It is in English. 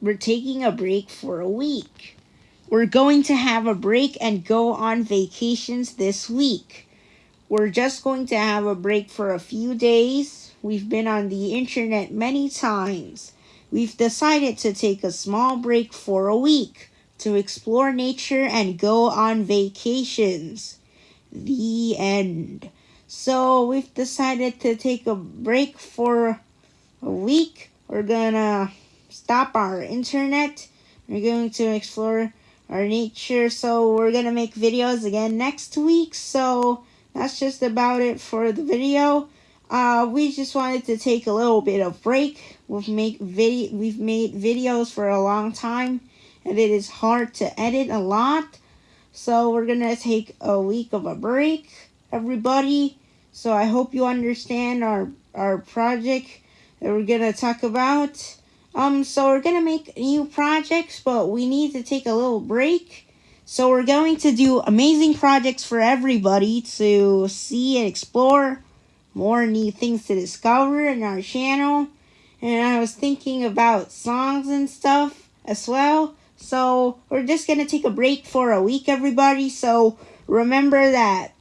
we're taking a break for a week. We're going to have a break and go on vacations this week. We're just going to have a break for a few days. We've been on the internet many times. We've decided to take a small break for a week to explore nature and go on vacations. The end. So we've decided to take a break for a week. We're gonna stop our internet. We're going to explore our nature. So we're gonna make videos again next week. So that's just about it for the video. Uh, we just wanted to take a little bit of break. We've make video we've made videos for a long time and it is hard to edit a lot. So we're gonna take a week of a break, everybody. So I hope you understand our our project that we're gonna talk about. Um, so we're gonna make new projects, but we need to take a little break. So we're going to do amazing projects for everybody to see and explore. More new things to discover in our channel. And I was thinking about songs and stuff as well. So we're just gonna take a break for a week, everybody. So remember that